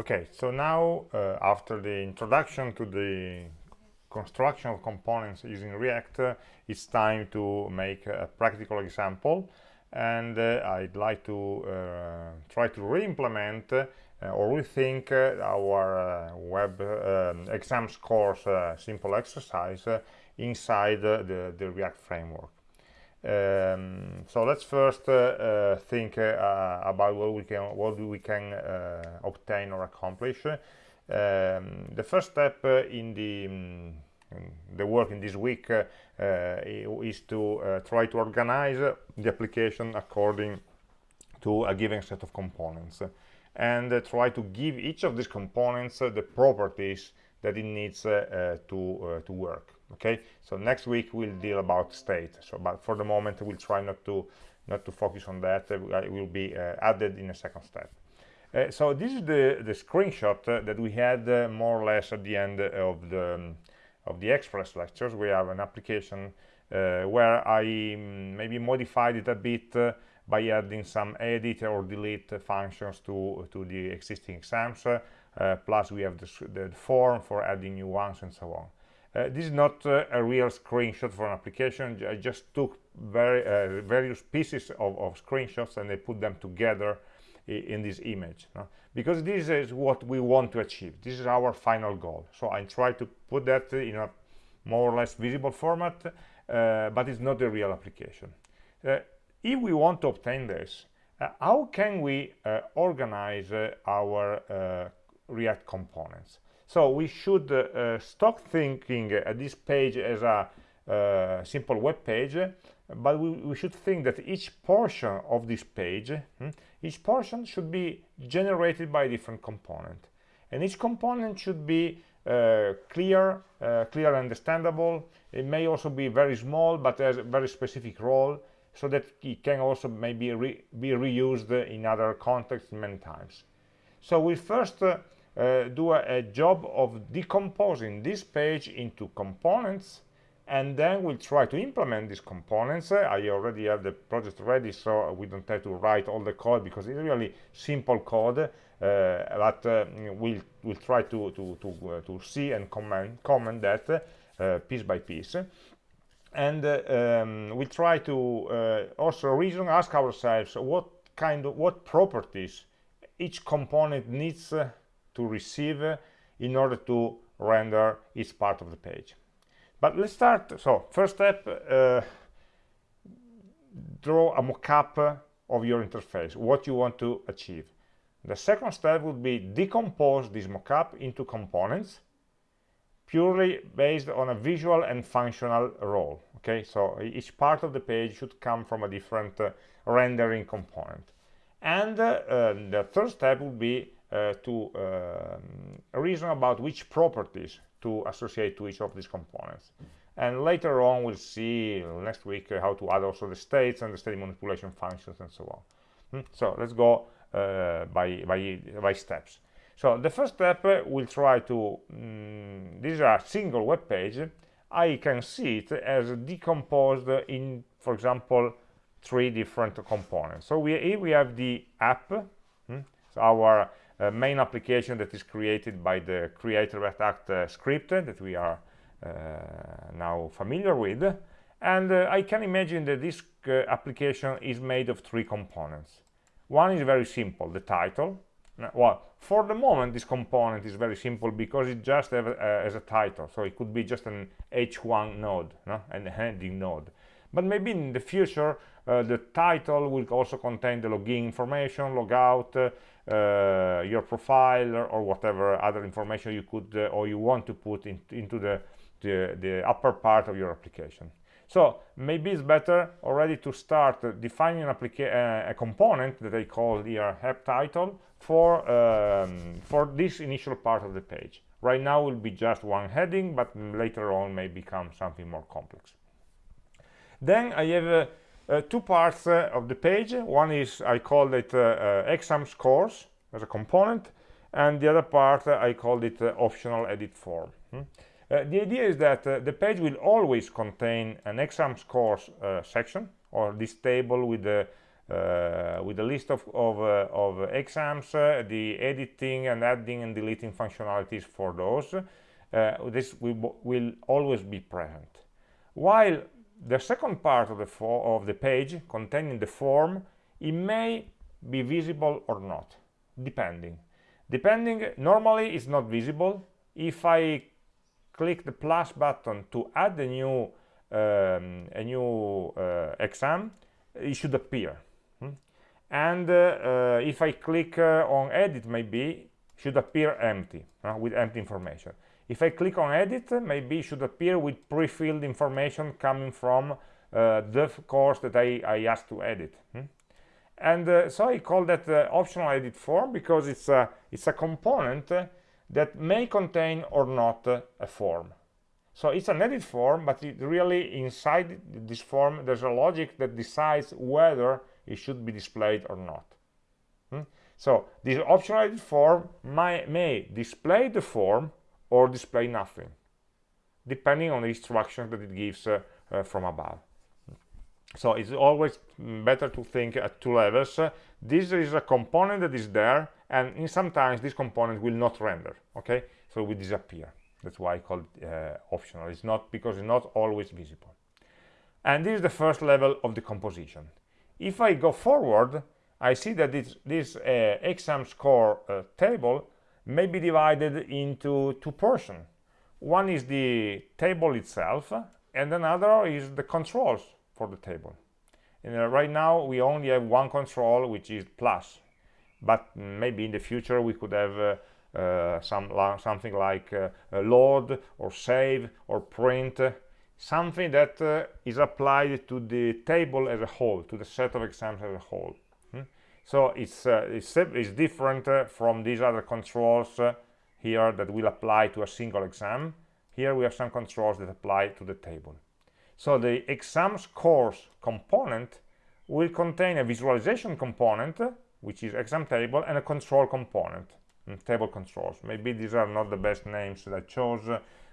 Okay, so now uh, after the introduction to the construction of components using React, uh, it's time to make a practical example and uh, I'd like to uh, try to re-implement uh, or rethink uh, our web um, exam scores simple exercise inside the, the React framework. Um, so let's first uh, uh, think uh, about what we can what we can obtain or accomplish. Um, the first step in the um, the work in this week uh, uh, is to uh, try to organize the application according to a given set of components and try to give each of these components the properties that it needs to to work okay? So next week we'll deal about state. So but for the moment we'll try not to not to focus on that. It will be uh, added in a second step. Uh, so this is the the screenshot uh, that we had uh, more or less at the end of the um, of the express lectures. We have an application uh, where i um, maybe modified it a bit uh, by adding some edit or delete functions to to the existing exams. Plus we have the, the form for adding new ones and so on uh, this is not uh, a real screenshot for an application. I just took very, uh, various pieces of, of, screenshots and I put them together in this image. No? Because this is what we want to achieve. This is our final goal. So I try to put that in a more or less visible format, uh, but it's not a real application. Uh, if we want to obtain this, uh, how can we organize our React components? So we should uh, stop thinking at this page as a uh, simple web page, but we, we, should think that each portion of this page, hmm, each portion should be generated by a different component. And each component should be uh, clear, uh, clear and understandable. It may also be very small, but has a very specific role, so that it can also maybe re be reused in other contexts many times. So we first uh, uh, do a, a, job of decomposing this page into components and then we'll try to implement these components. Uh, i already have the project ready so we don't have to write all the code because it's really simple code uh, but uh, we'll we'll try to to to, uh, to see and comment comment that uh, piece by piece. And um, we'll try to also reason ask ourselves what kind of what properties each component needs to receive in order to render each part of the page. But let's start. So first step uh, draw a mock-up of your interface what you want to achieve. The second step would be decompose this mockup into components purely based on a visual and functional role okay? So each part of the page should come from a different uh, rendering component. And uh, the third step would be uh, to um, reason about which properties to associate to each of these components. And later on, we'll see next week uh, how to add also the states and the state manipulation functions and so on. Hmm? So let's go uh, by, by, by steps. So the first step, uh, we'll try to, um, this is a single web page. I can see it as decomposed in, for example, three different components. So we, here we have the app, hmm? so our uh, main application that is created by the create React app uh, script that we are uh, now familiar with. And uh, I can imagine that this uh, application is made of three components. One is very simple the title. Well for the moment this component is very simple because it just have, as a title. So it could be just an h1 node no? and a heading node. But maybe in the future uh, the title will also contain the login information logout your profile or whatever other information you could uh, or you want to put in, into the, the, the upper part of your application. So maybe it's better already to start uh, defining an uh, a component that I call here app title for um, for this initial part of the page. Right now will be just one heading but later on may become something more complex. Then I have uh, uh, two parts uh, of the page. One is I call it exam scores as a component, and the other part I called it optional edit form. Hmm? Uh, the idea is that uh, the page will always contain an exam scores uh, section or this table with the uh, with a list of, of, uh, of exams, uh, the editing and adding and deleting functionalities for those. Uh, this will, will always be present. While the second part of the, of the page containing the form, it may be visible or not, depending. Depending, normally it's not visible. If I click the plus button to add a new um, a new uh, exam, it should appear and uh, uh, if I click uh, on edit maybe should appear empty with empty information if I click on edit maybe it should appear with pre-filled information coming from the course that I, I asked to edit hmm? and uh, so I call that uh, optional edit form because it's a, it's a component uh, that may contain or not a form so it's an edit form but it really inside this form there's a logic that decides whether it should be displayed or not. Hmm? So this optional edit form may, may display the form or display nothing, depending on the instructions that it gives uh, from above. So it's always better to think at two levels. This is a component that is there, and in sometimes this component will not render. Okay, so it will disappear. That's why I call it uh, optional. It's not because it's not always visible. And this is the first level of the composition. If I go forward, I see that this, this uh, exam score uh, table may be divided into two portions. One is the table itself, and another is the controls for the table. And uh, right now, we only have one control, which is plus. But maybe in the future, we could have uh, uh, some something like uh, load or save or print something that uh, is applied to the table as a whole, to the set of exams as a whole. So it's, uh, it's, it's, different uh, from these other controls uh, here that will apply to a single exam. Here we have some controls that apply to the table. So the exam scores component will contain a visualization component, which is exam table, and a control component, hmm, table controls. Maybe these are not the best names that I chose,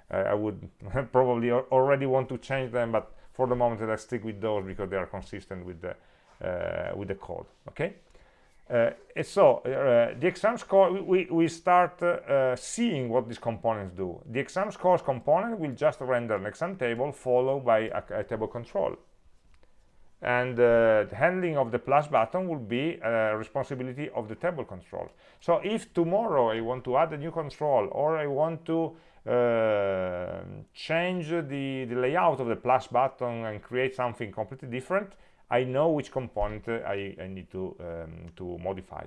I would probably already want to change them, but for the moment I stick with those because they are consistent with the uh, with the code. Okay. Uh, so uh, the exam score, we, we start uh, seeing what these components do. The exam scores component will just render an exam table followed by a, a table control. And uh, the handling of the plus button will be a responsibility of the table control. So if tomorrow I want to add a new control or I want to uh, change the, the layout of the plus button and create something completely different, I know which component I, I need to, um, to modify.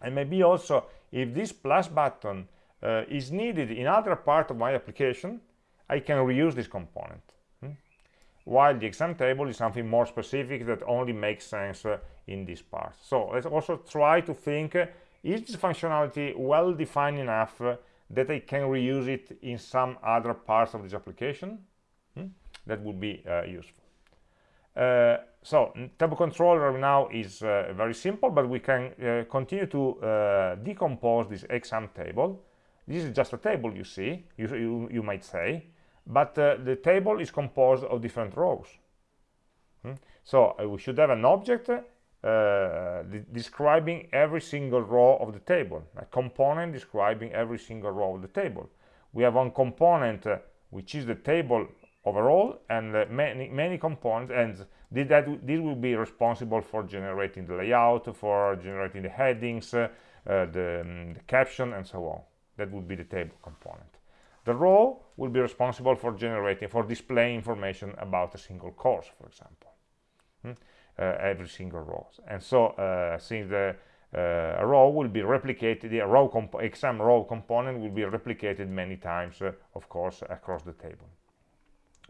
And maybe also, if this plus button uh, is needed in other part of my application, I can reuse this component. Hmm? While the exam table is something more specific that only makes sense uh, in this part. So let's also try to think, uh, is this functionality well defined enough uh, that I can reuse it in some other parts of this application hmm? that would be uh, useful so table controller now is uh, very simple but we can uh, continue to uh, decompose this exam table this is just a table you see you, you, you might say but uh, the table is composed of different rows hmm? so we should have an object uh, describing every single row of the table, a component describing every single row of the table. We have one component uh, which is the table overall and uh, many many components and that this will be responsible for generating the layout, for generating the headings, uh, the, um, the caption and so on. That would be the table component. The row will be responsible for generating, for displaying information about a single course, for example. Hmm? Uh, every single row. And so uh, since the uh, row will be replicated, the row exam row component will be replicated many times, of course, across the table.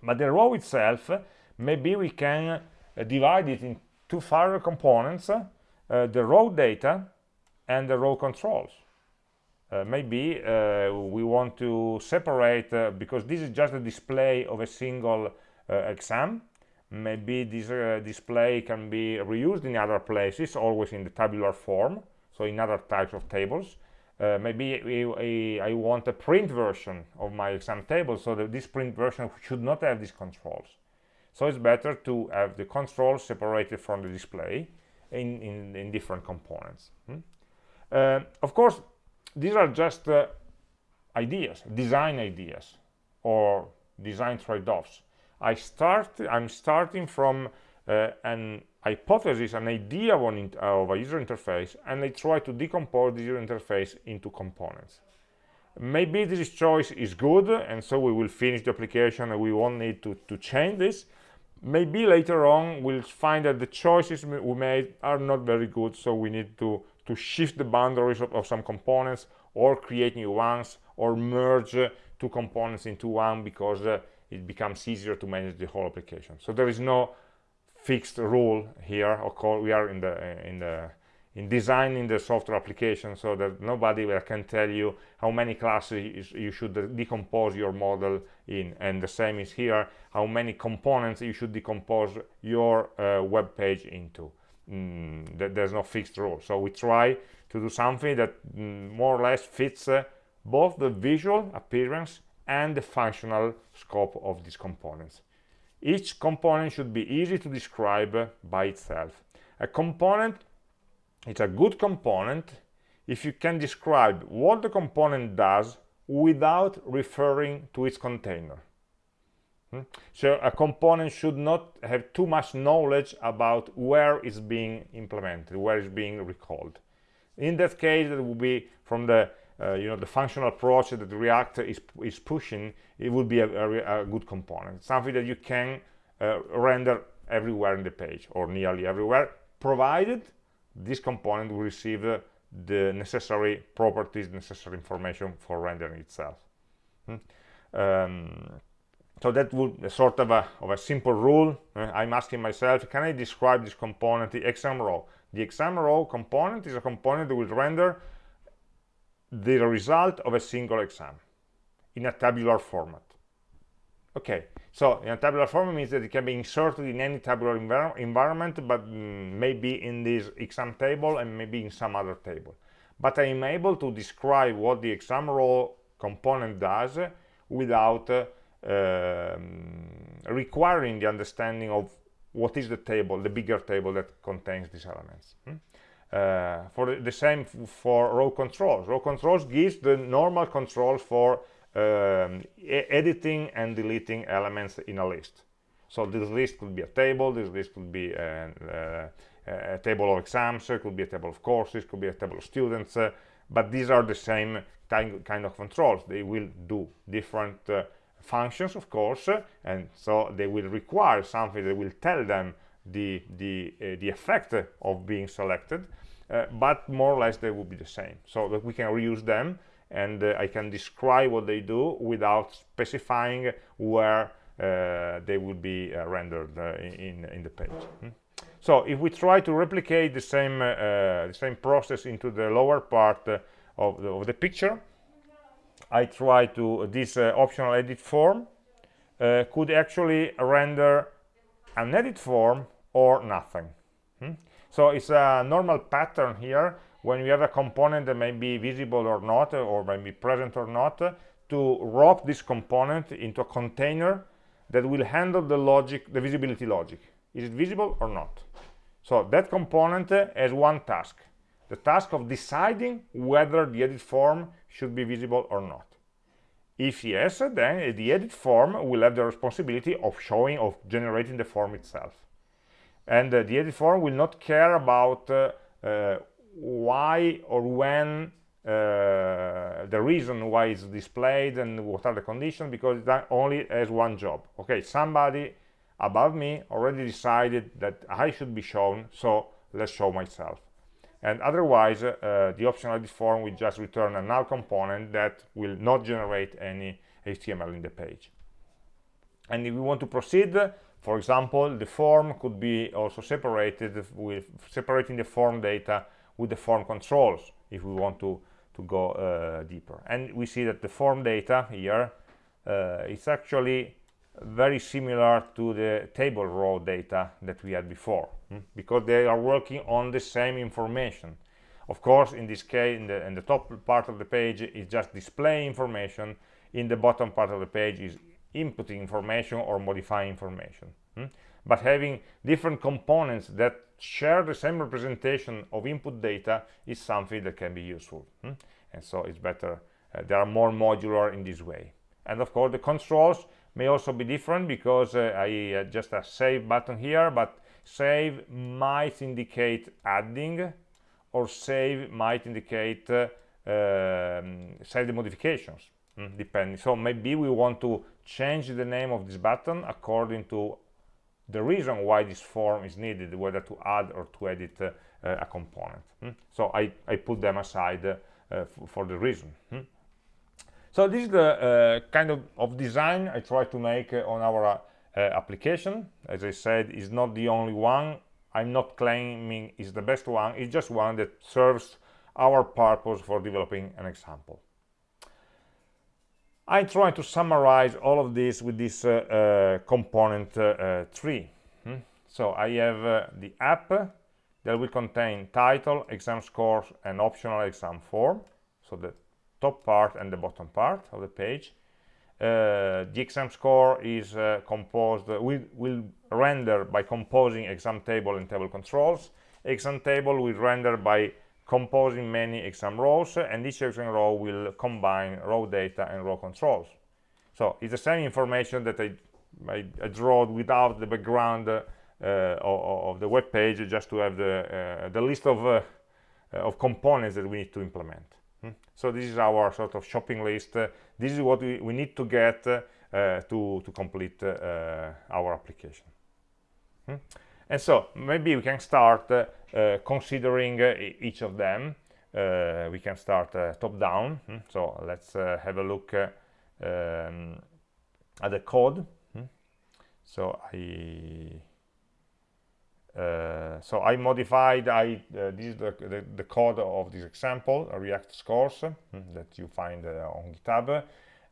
But the row itself, maybe we can divide it in two further components, the row data and the row controls. Uh, maybe uh, we want to separate uh, because this is just a display of a single exam maybe this uh, display can be reused in other places always in the tabular form so in other types of tables uh, maybe I, want a print version of my exam table so that this print version should not have these controls so it's better to have the controls separated from the display in, in, in different components. Hmm? Uh, of course, these are just uh, ideas, design ideas, or design trade-offs. I start, I'm starting from uh, an hypothesis, an idea of, an, of a user interface, and I try to decompose the user interface into components. Maybe this choice is good, and so we will finish the application and we won't need to, to change this. Maybe later on we'll find that the choices we made are not very good, so we need to, to shift the boundaries of, of some components or create new ones or merge uh, two components into one because uh, it becomes easier to manage the whole application. So there is no fixed rule here. Of course, we are in the uh, in the in designing the software application so that nobody can tell you how many classes you should decompose your model in. And the same is here how many components you should decompose your uh, web page into. Mm, there's no fixed rule. So we try to do something that mm, more or less fits uh, both the visual appearance and the functional scope of these components each component should be easy to describe by itself a component it's a good component if you can describe what the component does without referring to its container. Hmm? So a component should not have too much knowledge about where it's being implemented, where it's being recalled. In that case, it would be from the uh, you know the functional approach that React is is pushing. It would be a, a, a good component, something that you can uh, render everywhere in the page or nearly everywhere, provided this component will receive uh, the necessary properties, necessary information for rendering itself. Hmm? Um, so that would sort of a, of a simple rule. Uh, I'm asking myself, can I describe this component, the exam row? The exam row component is a component that will render the result of a single exam in a tabular format. Okay, so in a tabular format means that it can be inserted in any tabular envir environment, but mm, maybe in this exam table and maybe in some other table. But I'm able to describe what the exam row component does without uh, um, requiring the understanding of what is the table, the bigger table that contains these elements. Hmm? Uh, for the, same for row controls. Row controls gives the normal controls for um, editing and deleting elements in a list. So this list could be a table, this list could be a, a, a table of exams, it could be a table of courses, could be a table of students, uh, but these are the same kind, kind of controls. They will do different uh, functions, of course, uh, and so they will require something that will tell them the, the, uh, the effect of being selected, uh, but more or less they will be the same. So that we can reuse them and uh, I can describe what they do without specifying where uh, they will be uh, rendered uh, in, in the page. Hmm? So if we try to replicate the same, the same process into the lower part of the, of, the, picture, I try to, this optional edit form could actually render an edit form or nothing. Hmm? So it's a normal pattern here when you have a component that may be visible or not or may be present or not to wrap this component into a container that will handle the logic the visibility logic is it visible or not so that component has one task the task of deciding whether the edit form should be visible or not if yes then the edit form will have the responsibility of showing of generating the form itself and uh, the edit form will not care about uh, uh, why or when uh, the reason why it's displayed and what are the conditions because that only has one job. Okay somebody above me already decided that I should be shown so let's show myself. And otherwise uh, the optional edit form will just return a null component that will not generate any HTML in the page. And if we want to proceed for example the form could be also separated with separating the form data with the form controls if we want to to go uh, deeper. And we see that the form data here uh, is actually very similar to the table row data that we had before hmm? because they are working on the same information. Of course in this case in the, in the top part of the page is just display information. In the bottom part of the page is inputting information or modifying information hmm? but having different components that share the same representation of input data is something that can be useful hmm? and so it's better uh, they are more modular in this way and of course the controls may also be different because uh, I uh, just a save button here but save might indicate adding or save might indicate uh, um, save the modifications mm, depending so maybe we want to change the name of this button according to the reason why this form is needed whether to add or to edit uh, a component mm. so I, I put them aside uh, for the reason mm. so this is the uh, kind of, of design I try to make on our uh, application as I said it's not the only one I'm not claiming it's the best one it's just one that serves our purpose for developing an example I try to summarize all of this with this uh, uh, component uh, tree. Hmm? So I have uh, the app that will contain title, exam scores, and optional exam form. So the top part and the bottom part of the page. Uh, the exam score is uh, composed, will, will render by composing exam table and table controls. Exam table will render by composing many exam rows and each exam row will combine row data and row controls so it's the same information that I, I, I draw without the background uh, of, of, the web page just to have the, uh, the list of, uh, of components that we need to implement hmm? so this is our sort of shopping list this is what we, we need to get uh, to, to complete uh, our application hmm? And so maybe we can start uh, uh, considering uh, each of them we can start top down hmm? so let's have a look um, at the code hmm? so I uh, so I modified I uh, this is the, the, the, code of this example React scores hmm, that you find uh, on GitHub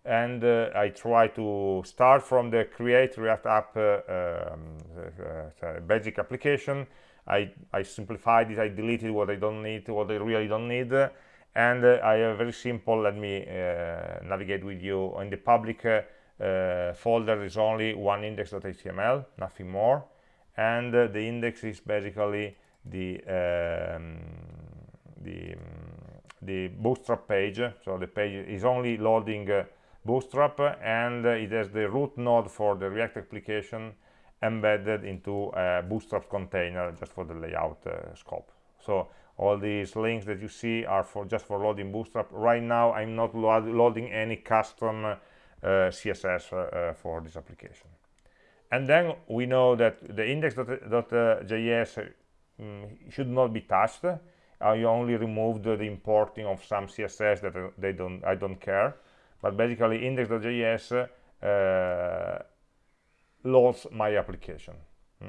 and uh, I try to start from the create React app uh, um, basic application. I, I simplified it, I deleted what I don't need, what I really don't need, and uh, I have very simple, let me navigate with you. In the public folder is only one index.html, nothing more, and the index is basically the um, the the bootstrap page so the page is only loading uh, bootstrap and it has the root node for the react application embedded into a bootstrap container just for the layout uh, scope. So all these links that you see are for just for loading bootstrap. Right now i'm not lo loading any custom uh, css uh, for this application. And then we know that the index.js um, should not be touched. I only removed the importing of some css that they don't i don't care but basically index.js uh, loads my application hmm?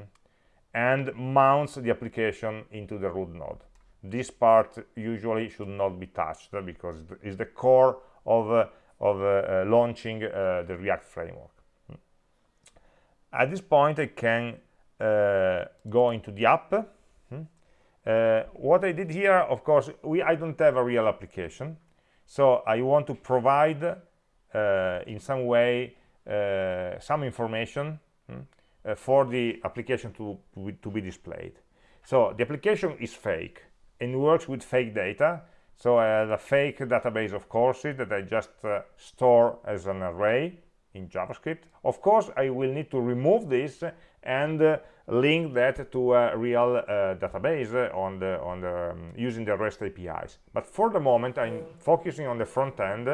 and mounts the application into the root node this part usually should not be touched because it's the core of, uh, of uh, uh launching uh, the react framework hmm? at this point i can uh, go into the app hmm? what i did here of course we i don't have a real application so I want to provide uh, in some way uh, some information hmm, uh, for the application to, to be displayed. So the application is fake and works with fake data. So I have a fake database of courses that I just uh, store as an array in JavaScript. Of course, I will need to remove this and uh, link that to a real uh, database on the on the um, using the REST APIs. But for the moment, I'm focusing on the front end,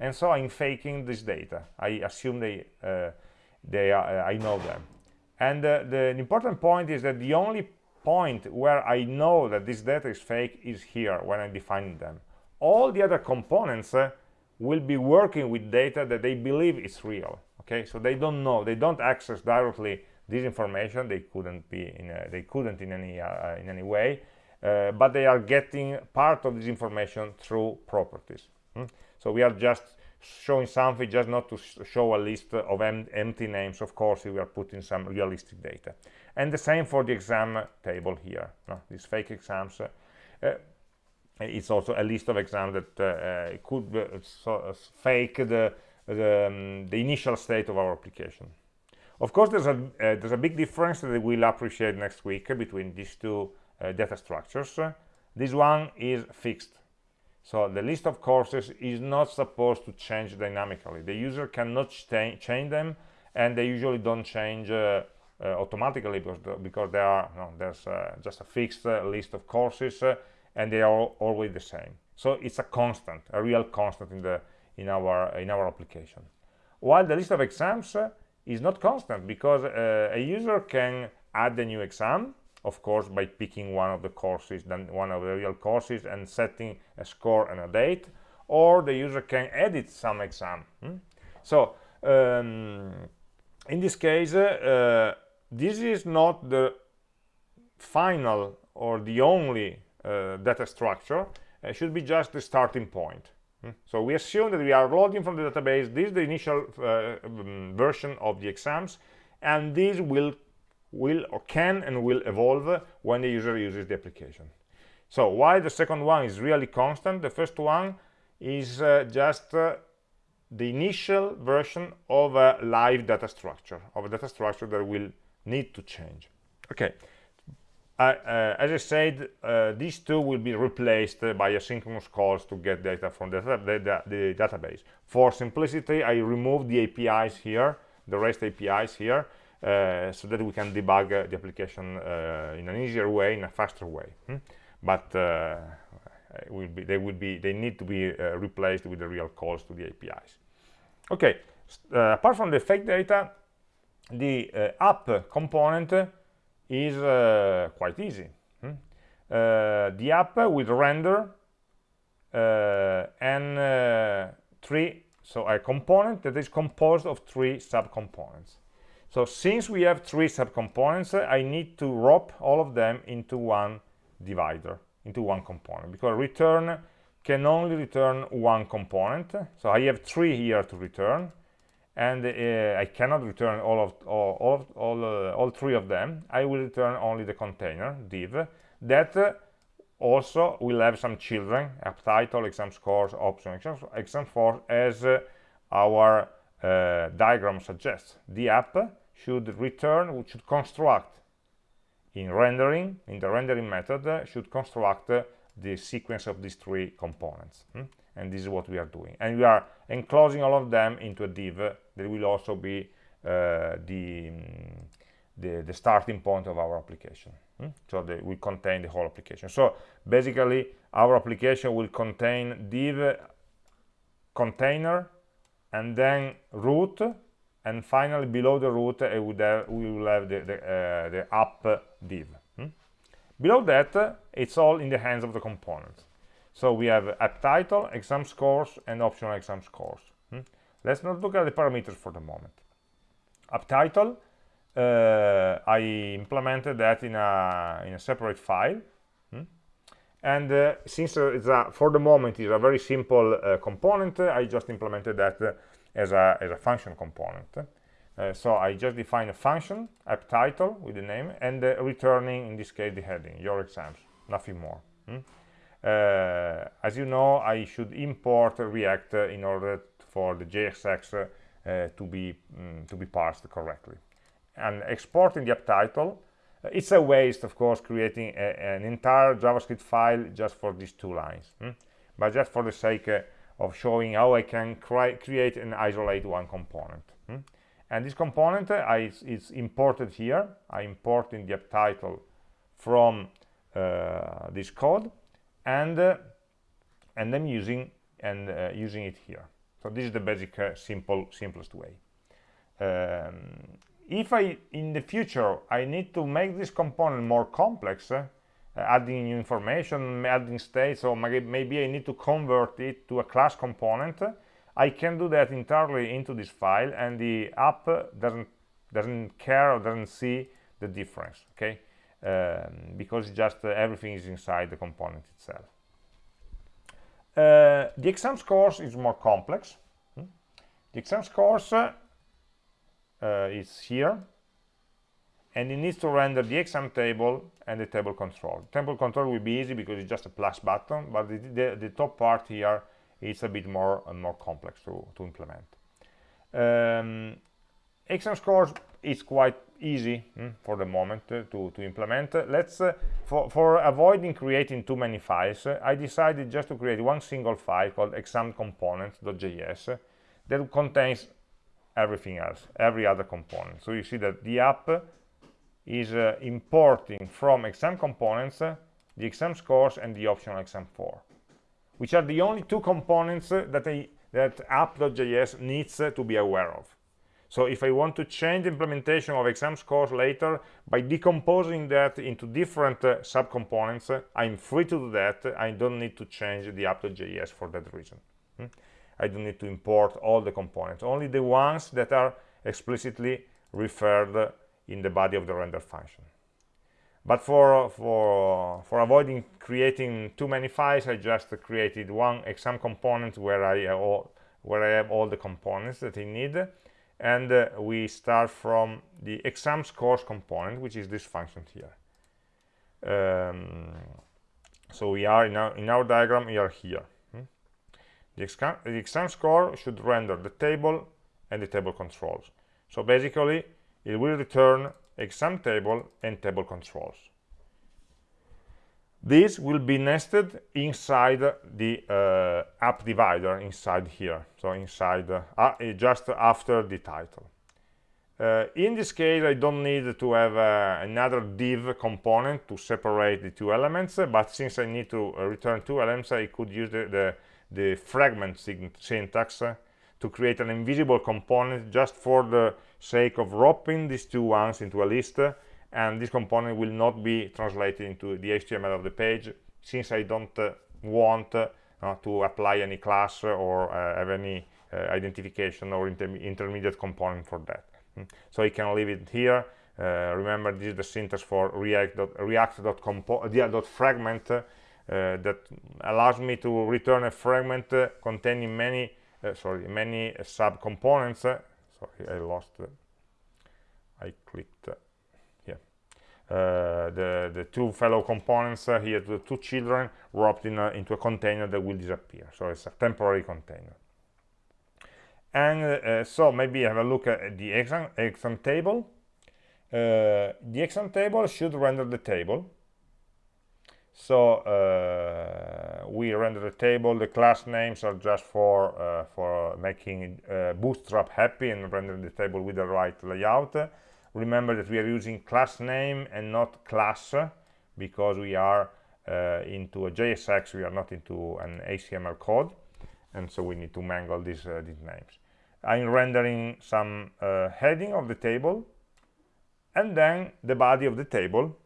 and so I'm faking this data. I assume they uh, they are, uh, I know them. And the, the important point is that the only point where I know that this data is fake is here when I define them. All the other components uh, will be working with data that they believe is real. Okay, so they don't know, they don't access directly this information they couldn't be in a, they couldn't in any uh, in any way uh, but they are getting part of this information through properties hmm? so we are just showing something just not to sh show a list of em empty names of course we are putting some realistic data and the same for the exam table here no? these fake exams uh, it's also a list of exams that uh, uh could so, uh, fake the the, um, the initial state of our application Of course, there's a, uh, there's a big difference that we'll appreciate next week between these two uh, data structures. this one is fixed. So the list of courses is not supposed to change dynamically. The user cannot change them, and they usually don't change uh, uh, automatically because, the, because are, there's uh, just a fixed list of courses, and they are always the same. So it's a constant, a real constant in the in our in our application. While the list of exams is not constant because uh, a user can add a new exam of course by picking one of the courses then one of the real courses and setting a score and a date or the user can edit some exam hmm? so um, in this case uh, this is not the final or the only uh, data structure it should be just the starting point? So we assume that we are loading from the database. This is the initial uh, um, version of the exams, and this will will or can and will evolve when the user uses the application. So while the second one is really constant, the first one is uh, just uh, the initial version of a live data structure, of a data structure that will need to change. Okay, uh, as I said, uh, these two will be replaced by asynchronous calls to get data from the, the, the, database. For simplicity, I removed the APIs here, the REST APIs here, uh, so that we can debug uh, the application uh, in an easier way, in a faster way. Hmm? But uh, will be, they will be, they need to be replaced with the real calls to the APIs. Okay, apart from the fake data, the app component is uh, quite easy. Hmm? Uh, the app will render uh, n three, so a component that is composed of three subcomponents. So since we have three subcomponents, I need to wrap all of them into one divider, into one component, because return can only return one component. So I have three here to return, and uh, I cannot return all of all all all, uh, all, three of them. I will return only the container div that uh, also will have some children app title exam scores option exam, exam for as uh, our uh, diagram suggests. The app should return which should construct in rendering in the rendering method uh, should construct the sequence of these three components hmm? and this is what we are doing. And we are enclosing all of them into a div that will also be uh, the, the, the starting point of our application hmm? so that will contain the whole application so basically our application will contain div container and then root and finally below the root we will have the, the, uh, the app div hmm? below that it's all in the hands of the components so we have app title, exam scores, and optional exam scores. Let's not look at the parameters for the moment. App title, uh, I implemented that in a, in a separate file. Hmm? And uh, since uh, it's a, for the moment it's a very simple uh, component, I just implemented that uh, as, a, as a function component. Uh, so I just define a function, app title with the name, and returning, in this case, the heading, your exams, nothing more. Hmm? Uh, as you know I should import React in order for the JSX uh, to be um, to be parsed correctly and exporting the app title uh, it's a waste of course creating a, an entire javascript file just for these two lines hmm? but just for the sake uh, of showing how i can create and isolate one component hmm? and this component uh, I, is imported here i import in the app title from uh, this code and uh, and I'm using and uh, using it here. So this is the basic uh, simple simplest way. Um, if I in the future I need to make this component more complex, uh, adding new information, adding states, or maybe I need to convert it to a class component, I can do that entirely into this file, and the app doesn't doesn't care or doesn't see the difference. Okay um, because just uh, everything is inside the component itself. Uh, the exam scores is more complex. Hmm? The exam scores uh, is here, and it needs to render the exam table and the table control. Table control will be easy because it's just a plus button, but the, the, the top part here is a bit more and more complex to, to implement. Um, exam scores is quite easy mm, for the moment uh, to, to implement. Uh, let's, uh, for, for avoiding creating too many files, uh, I decided just to create one single file called examcomponent.js that contains everything else, every other component. So you see that the app is uh, importing from exam components uh, the exam scores and the optional exam 4, which are the only two components that, that app.js needs to be aware of. So if I want to change the implementation of exam scores later by decomposing that into different uh, subcomponents, uh, I'm free to do that. I don't need to change the app.js for that reason. Hmm? I don't need to import all the components, only the ones that are explicitly referred in the body of the render function. But for, for, for avoiding creating too many files, I just created one exam component where I, uh, where I have all the components that I need and uh, we start from the exam scores component which is this function here. Um, so we are in our, in our diagram we are here. Hmm? the, exam, the exam score should render the table and the table controls. So basically it will return exam table and table controls this will be nested inside the uh, app divider inside here. So inside uh, uh, just after the title. Uh, in this case I don't need to have uh, another div component to separate the two elements but since I need to uh, return two elements I could use the, the, the fragment syntax to create an invisible component just for the sake of wrapping these two ones into a list and this component will not be translated into the HTML of the page since I don't uh, want uh, to apply any class or uh, have any uh, identification or inter intermediate component for that. Mm. So I can leave it here. Uh, remember, this is the syntax for react.fragment uh, that allows me to return a fragment containing many, sorry, many sub-components. sorry, I lost. I clicked the, the two fellow components uh, here, the two children, wrapped in a, into a container that will disappear. So it's a temporary container. And uh, so maybe have a look at the exam, exam table. Uh, the exam table should render the table. So uh, we render the table. The class names are just for uh, for making Bootstrap happy and rendering the table with the right layout remember that we are using class name and not class because we are uh, into a JSX we are not into an HTML code and so we need to mangle these, uh, these names. I'm rendering some uh, heading of the table and then the body of the table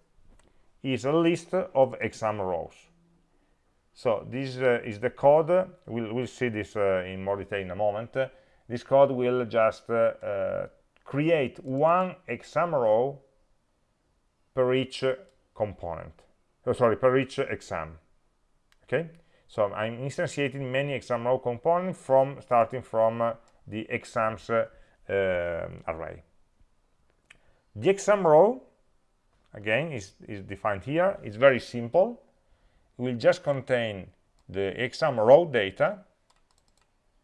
is a list of exam rows. So this uh, is the code. We'll, we'll see this uh, in more detail in a moment. This code will just uh, create one exam row per each component. Oh, sorry per each exam. Okay? So i'm instantiating many exam row components from starting from uh, the exams uh, uh, array. The exam row again is, is defined here. It's very simple. It will just contain the exam row data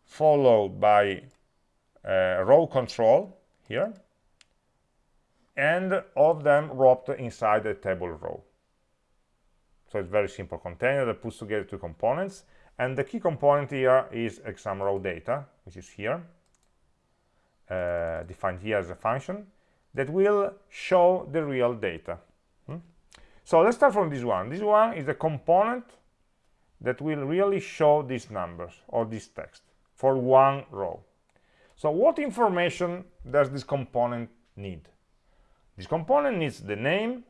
followed by uh, row control here. And of them wrapped inside a table row. So it's very simple container that puts together two components. And the key component here is exam row data which is here uh, defined here as a function that will show the real data. Hmm? so let's start from this one. This one is the component that will really show these numbers or this text for one row so what information does this component need? This component needs the name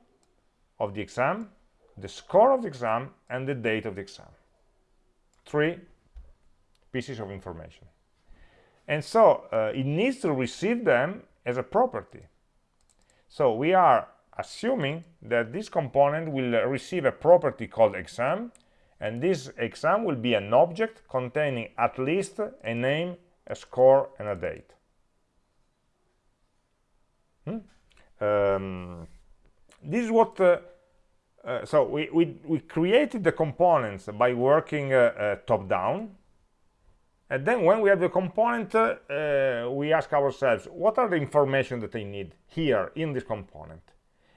of the exam, the score of the exam, and the date of the exam. Three pieces of information. And so uh, it needs to receive them as a property. So we are assuming that this component will receive a property called exam, and this exam will be an object containing at least a name a score and a date. Hmm? um, this is what uh, uh, so we, we, we created the components by working uh, uh top down and then when we have the component uh, we ask ourselves what are the information that I need here in this component?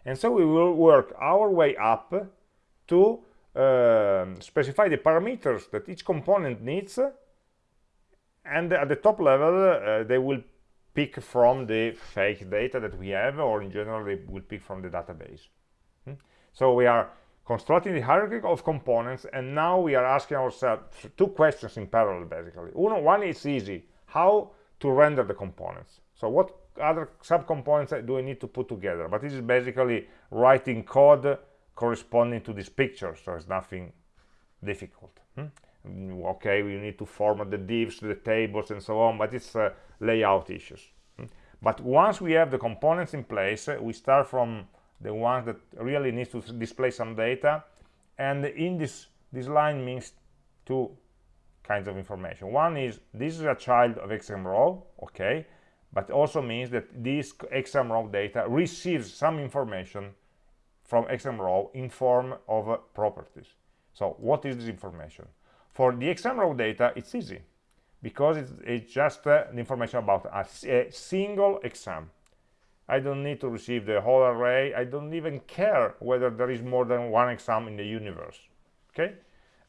And so we will work our way up to uh, specify the parameters that each component needs and at the top level uh, they will pick from the fake data that we have or in general they will pick from the database. Hmm? so we are constructing the hierarchy of components and now we are asking ourselves two questions in parallel basically. One, one is easy. How to render the components? So what other subcomponents do I need to put together? But this is basically writing code corresponding to this picture so it's nothing difficult. Hmm? Okay we need to format the divs the tables and so on but it's uh, layout issues. Hmm? but once we have the components in place uh, we start from the ones that really needs to display some data and in this this line means two kinds of information. One is this is a child of exam row okay but also means that this exam row data receives some information from exam row in form of uh, properties. So what is this information for the exam row data it's easy because it's, it's just uh, the information about a, a single exam I don't need to receive the whole array. I don't even care whether there is more than one exam in the universe. Okay?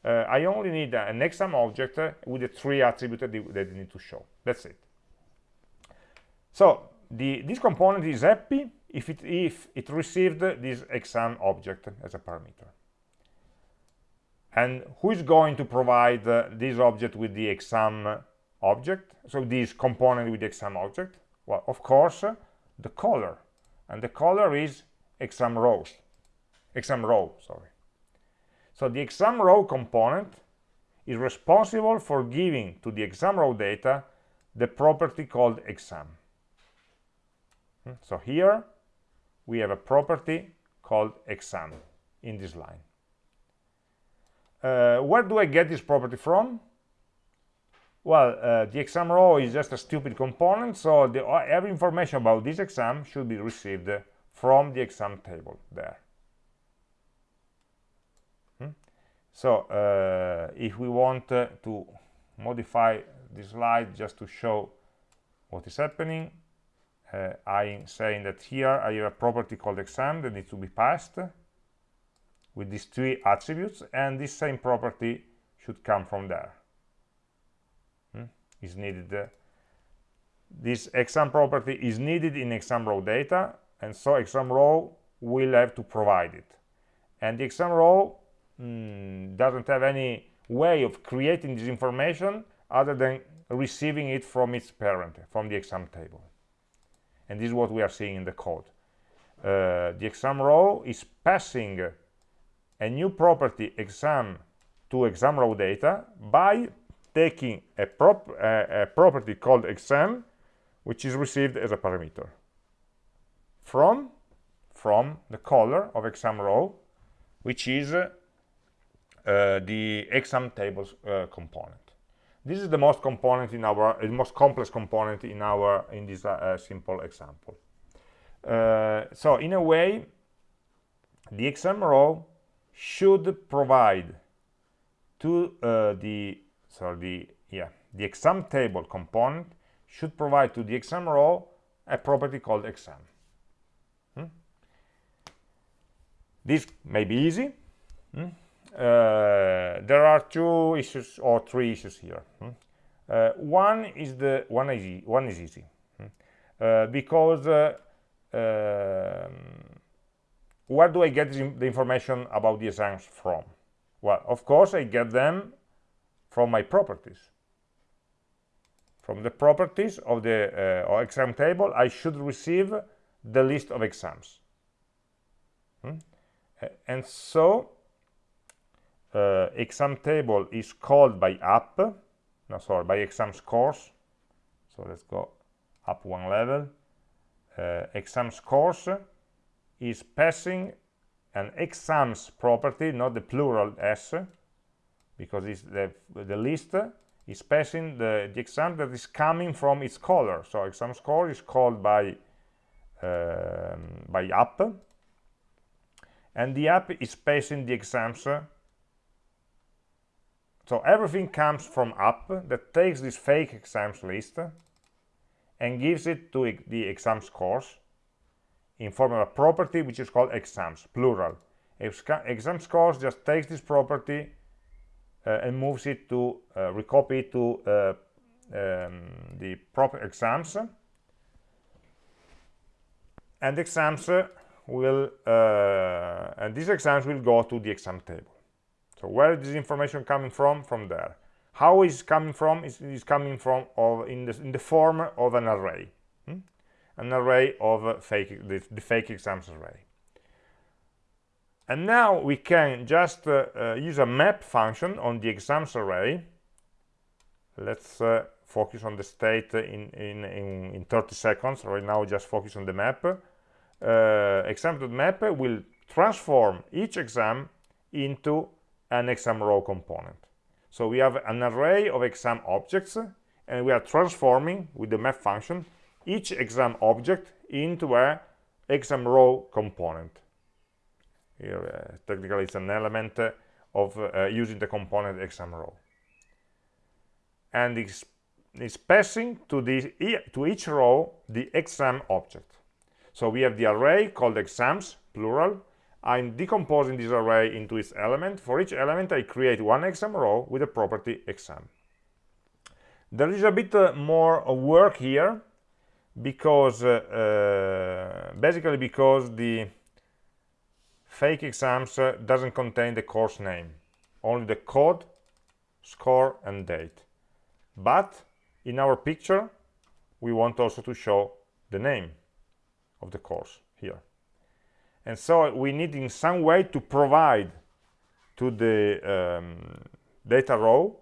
Uh, I only need uh, an exam object uh, with the three attributes that, that need to show. That's it. So the, this component is happy if it, if it received this exam object as a parameter. And who is going to provide uh, this object with the exam object? So this component with the exam object? Well, of course, the color and the color is exam rows exam row sorry so the exam row component is responsible for giving to the exam row data the property called exam hmm? so here we have a property called exam in this line uh, where do I get this property from well, uh, the exam row is just a stupid component, so the, uh, every information about this exam should be received from the exam table there. Hmm? So, uh, if we want uh, to modify this slide just to show what is happening, uh, I'm saying that here I have a property called exam that needs to be passed with these three attributes, and this same property should come from there. Is needed this exam property is needed in exam row data and so exam row will have to provide it. And the exam row mm, doesn't have any way of creating this information other than receiving it from its parent from the exam table. And this is what we are seeing in the code. Uh, the exam row is passing a new property exam to exam row data by taking a, prop, a property called exam which is received as a parameter. From from the color of exam row which is uh, the exam tables uh, component. This is the most component in our the most complex component in our in this uh, simple example. Uh, so in a way the exam row should provide to uh, the so the yeah the exam table component should provide to the exam row a property called exam hmm? this may be easy hmm? uh, there are two issues or three issues here hmm? uh, one is the one is easy, one is easy hmm? uh, because uh, um, where do I get the information about the exams from well of course I get them from my properties. From the properties of the uh, exam table, I should receive the list of exams. Hmm? And so, uh, exam table is called by app, no, sorry, by exam scores. So let's go up one level. Uh, exam scores is passing an exams property, not the plural s, because it's the, the list is passing the, the exam that is coming from its caller. So exam score is called by um, by app, and the app is passing the exams So everything comes from up that takes this fake exams list and gives it to the exam scores in form of a property which is called exams, plural. Exam scores just takes this property uh, and moves it to uh, recopy it to uh, um, the proper exams. And exams will uh, and these exams will go to the exam table. So where is this information coming from? From there. How is coming from? Is, is coming from of in the in the form of an array. Hmm? An array of uh, fake the, the, fake exams array. And now we can just uh, uh, use a map function on the exams array. Let's uh, focus on the state in, in, in, in 30 seconds. Right now just focus on the map. Uh, exam.map will transform each exam into an exam row component. So we have an array of exam objects and we are transforming with the map function each exam object into a exam row component. Here uh, technically it's an element of uh, using the component exam row. And it's, it's passing to the to each row the exam object. So we have the array called exams plural. I'm decomposing this array into its element. For each element i create one exam row with a property exam. There is a bit uh, more work here because uh, uh, basically because the fake exams uh, doesn't contain the course name only the code score and date. But in our picture we want also to show the name of the course here. And so we need in some way to provide to the um, data row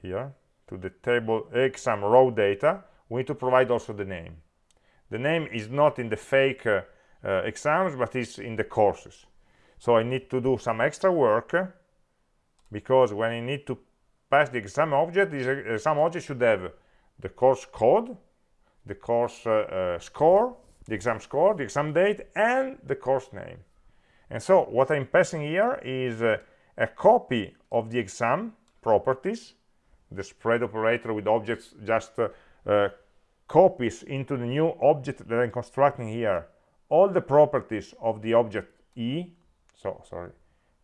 here to the table exam row data we need to provide also the name. The name is not in the fake uh, uh, exams but is in the courses. So I need to do some extra work because when I need to pass the exam object this exam object should have the course code the course uh, uh, score the exam score the exam date and the course name. And so what I'm passing here is uh, a copy of the exam properties the spread operator with objects just uh, uh, copies into the new object that I'm constructing here. All the properties of the object E so sorry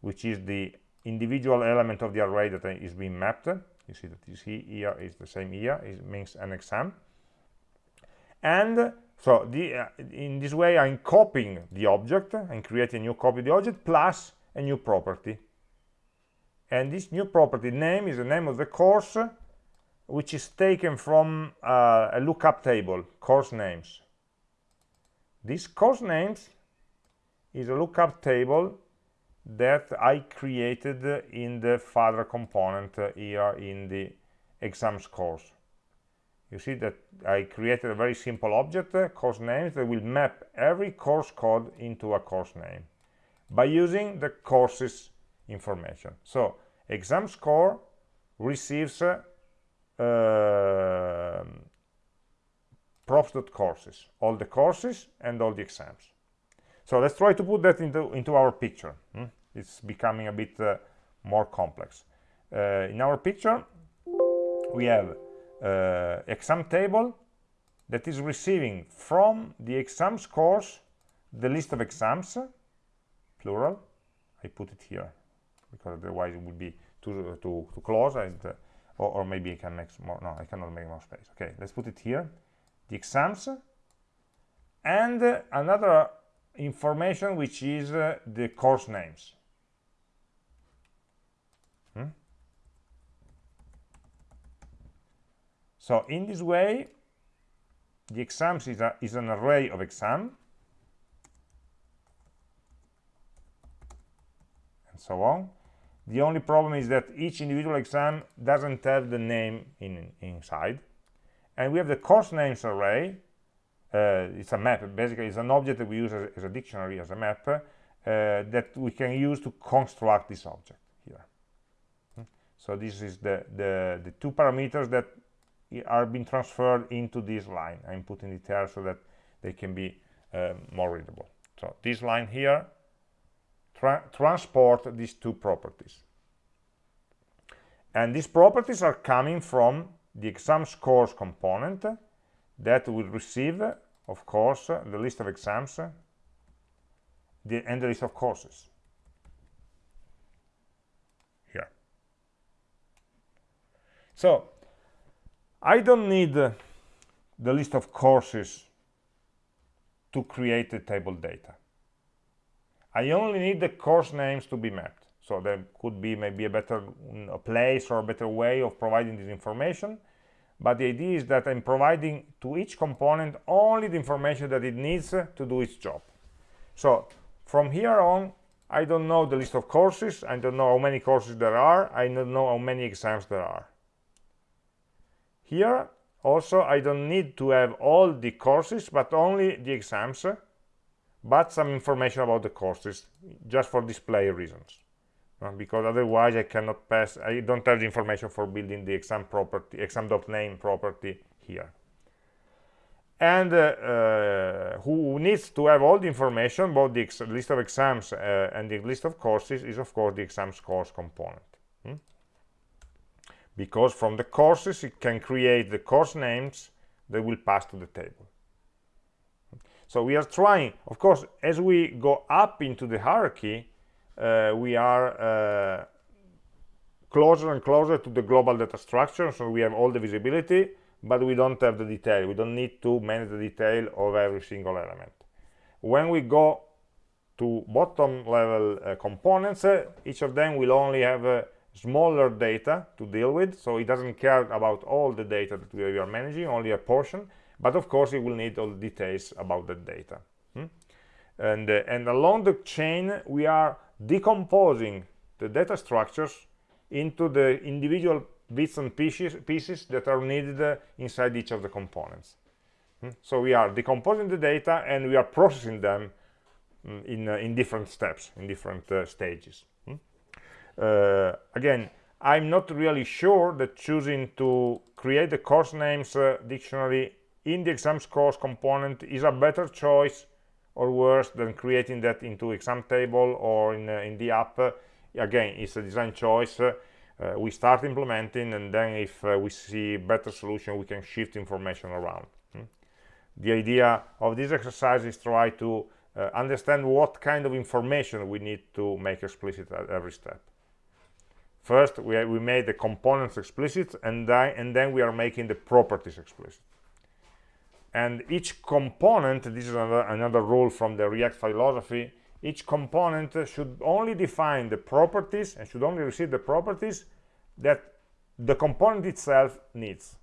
which is the individual element of the array that is being mapped. You see that this here is the same here it means an exam. And so the, uh, in this way i'm copying the object and creating a new copy of the object plus a new property. And this new property name is the name of the course which is taken from uh, a lookup table course names this course names is a lookup table that I created in the father component here in the exam scores. You see that I created a very simple object, course names, that will map every course code into a course name by using the courses information. So exam score receives uh, props.courses, all the courses and all the exams. So let's try to put that into, into our picture. Hmm? It's becoming a bit uh, more complex. Uh, in our picture, we have uh, exam table that is receiving from the exam scores the list of exams, plural. I put it here because otherwise it would be too, too, too close and, uh, or, or, maybe I can make more, no, I cannot make more space. Okay, let's put it here. The exams. And uh, another information which is uh, the course names. Hmm? so in this way the exams is, a, is an array of exam. And so on the only problem is that each individual exam doesn't have the name in, inside. And we have the course names array. Uh, it's a map. Basically it's an object that we use as, as a dictionary as a map uh, that we can use to construct this object here. Hmm. so this is the, the the two parameters that are being transferred into this line. I'm putting it there so that they can be uh, more readable. So this line here tra transport these two properties. And these properties are coming from the exam scores component that will receive of course the list of exams the, and the list of courses. Here. So I don't need the list of courses to create the table data I only need the course names to be mapped. So there could be maybe a better mm, place or a better way of providing this information. But the idea is that I'm providing to each component only the information that it needs to do its job. So from here on I don't know the list of courses. I don't know how many courses there are. I don't know how many exams there are. Here also I don't need to have all the courses but only the exams but some information about the courses just for display reasons. Uh, because otherwise I cannot pass I don't have the information for building the exam property exam.name property here. And uh, uh, who needs to have all the information about the list of exams uh, and the list of courses is of course the exam scores component. Hmm? because from the courses it can create the course names that will pass to the table so we are trying. Of course as we go up into the hierarchy uh, we are uh, closer and closer to the global data structure so we have all the visibility but we don't have the detail. We don't need to manage the detail of every single element. When we go to bottom level uh, components uh, each of them will only have uh, smaller data to deal with so it doesn't care about all the data that we are managing only a portion but of course it will need all the details about the data hmm? and uh, and along the chain we are decomposing the data structures into the individual bits and pieces, pieces that are needed uh, inside each of the components. Hmm? So we are decomposing the data and we are processing them mm, in, uh, in different steps, in different uh, stages. Hmm? Uh, again, I'm not really sure that choosing to create the course names uh, dictionary in the exam scores component is a better choice or worse than creating that into exam table or in, uh, in the app. Again it's a design choice uh, we start implementing and then if uh, we see better solution we can shift information around. Hmm? the idea of this exercise is try to uh, understand what kind of information we need to make explicit at every step. First we, we made the components explicit and, and then we are making the properties explicit and each component this is another, another rule from the react philosophy each component should only define the properties and should only receive the properties that the component itself needs.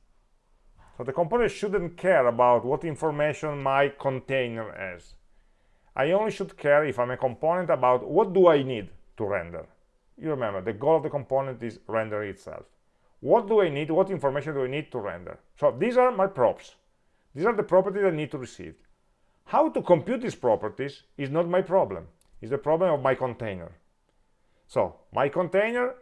So the component shouldn't care about what information my container has. I only should care if i'm a component about what do i need to render. You remember the goal of the component is render itself. What do i need? What information do i need to render? So these are my props these are the properties I need to receive. How to compute these properties is not my problem. It's the problem of my container. So my container,